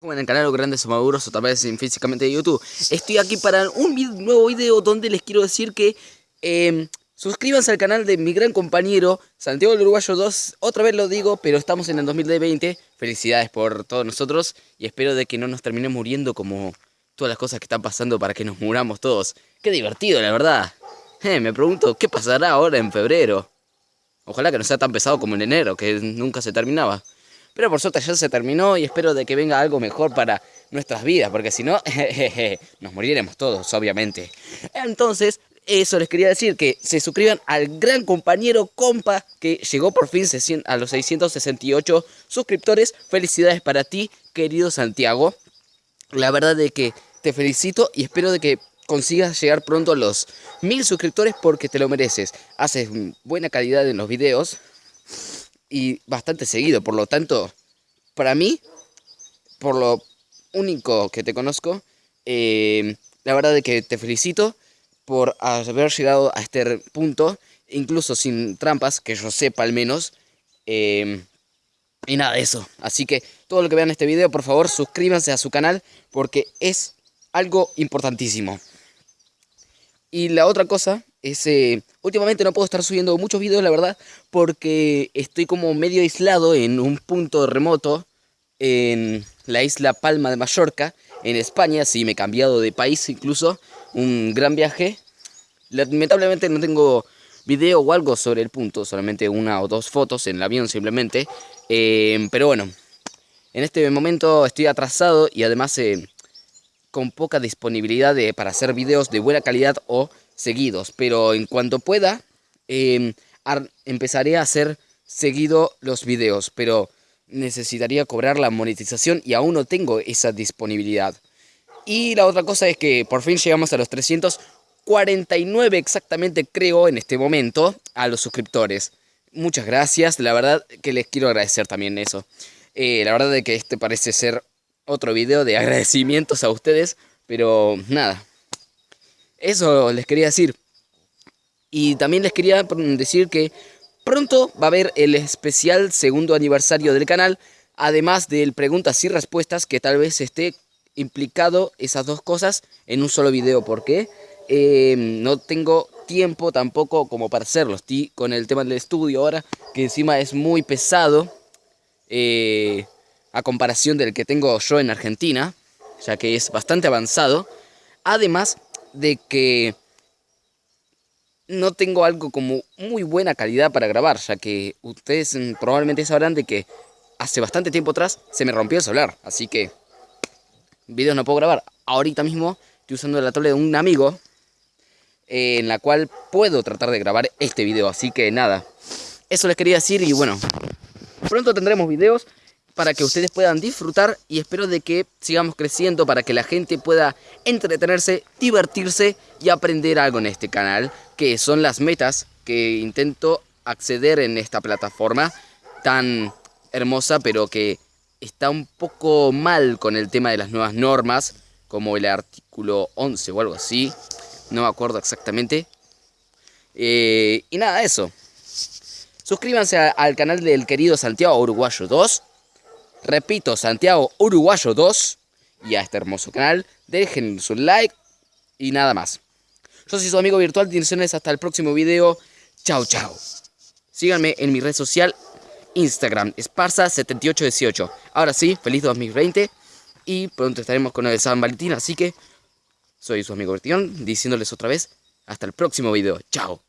en el canal Los Grandes Maduros o tal vez físicamente de YouTube. Estoy aquí para un nuevo video donde les quiero decir que eh, suscríbanse al canal de mi gran compañero Santiago el Uruguayo 2. Otra vez lo digo, pero estamos en el 2020. Felicidades por todos nosotros y espero de que no nos terminemos muriendo como todas las cosas que están pasando para que nos muramos todos. Qué divertido, la verdad. Eh, me pregunto, ¿qué pasará ahora en febrero? Ojalá que no sea tan pesado como en enero, que nunca se terminaba. Pero por suerte ya se terminó y espero de que venga algo mejor para nuestras vidas, porque si no, nos moriremos todos, obviamente. Entonces, eso les quería decir, que se suscriban al gran compañero compa que llegó por fin a los 668 suscriptores. Felicidades para ti, querido Santiago. La verdad de que te felicito y espero de que consigas llegar pronto a los mil suscriptores porque te lo mereces. Haces buena calidad en los videos y bastante seguido. Por lo tanto, para mí, por lo único que te conozco, eh, la verdad es que te felicito por haber llegado a este punto, incluso sin trampas, que yo sepa al menos. Eh, y nada de eso. Así que todo lo que vean este video, por favor, suscríbanse a su canal porque es algo importantísimo. Y la otra cosa es, eh, últimamente no puedo estar subiendo muchos videos, la verdad, porque estoy como medio aislado en un punto remoto en la isla Palma de Mallorca, en España, sí, me he cambiado de país incluso, un gran viaje. Lamentablemente no tengo video o algo sobre el punto, solamente una o dos fotos en el avión simplemente, eh, pero bueno, en este momento estoy atrasado y además eh, con poca disponibilidad de, para hacer videos de buena calidad o seguidos, pero en cuanto pueda, em, empezaré a hacer seguido los videos, pero necesitaría cobrar la monetización y aún no tengo esa disponibilidad. Y la otra cosa es que por fin llegamos a los 349 exactamente creo en este momento a los suscriptores. Muchas gracias, la verdad que les quiero agradecer también eso. Eh, la verdad de que este parece ser otro video de agradecimientos a ustedes, pero nada, eso les quería decir. Y también les quería decir que pronto va a haber el especial segundo aniversario del canal, además del preguntas y respuestas que tal vez esté implicado esas dos cosas en un solo video. porque eh, no tengo tiempo tampoco como para hacerlo. Estoy con el tema del estudio ahora, que encima es muy pesado eh, a comparación del que tengo yo en Argentina, ya que es bastante avanzado. Además, de que no tengo algo como muy buena calidad para grabar, ya que ustedes probablemente sabrán de que hace bastante tiempo atrás se me rompió el celular, así que videos no puedo grabar. Ahorita mismo estoy usando la tablet de un amigo eh, en la cual puedo tratar de grabar este video, así que nada, eso les quería decir y bueno, pronto tendremos videos para que ustedes puedan disfrutar y espero de que sigamos creciendo para que la gente pueda entretenerse, divertirse y aprender algo en este canal, que son las metas que intento acceder en esta plataforma tan hermosa, pero que está un poco mal con el tema de las nuevas normas, como el artículo 11 o algo así, no me acuerdo exactamente. Eh, y nada, eso. Suscríbanse al canal del querido Santiago Uruguayo 2 Repito, Santiago Uruguayo 2. Y a este hermoso canal. Dejen su like. Y nada más. Yo soy su amigo virtual. Direcciones hasta el próximo video. Chao, chao. Síganme en mi red social. Instagram. Esparza7818. Ahora sí, feliz 2020. Y pronto estaremos con el San Valentín. Así que soy su amigo Bertión. Diciéndoles otra vez. Hasta el próximo video. Chao.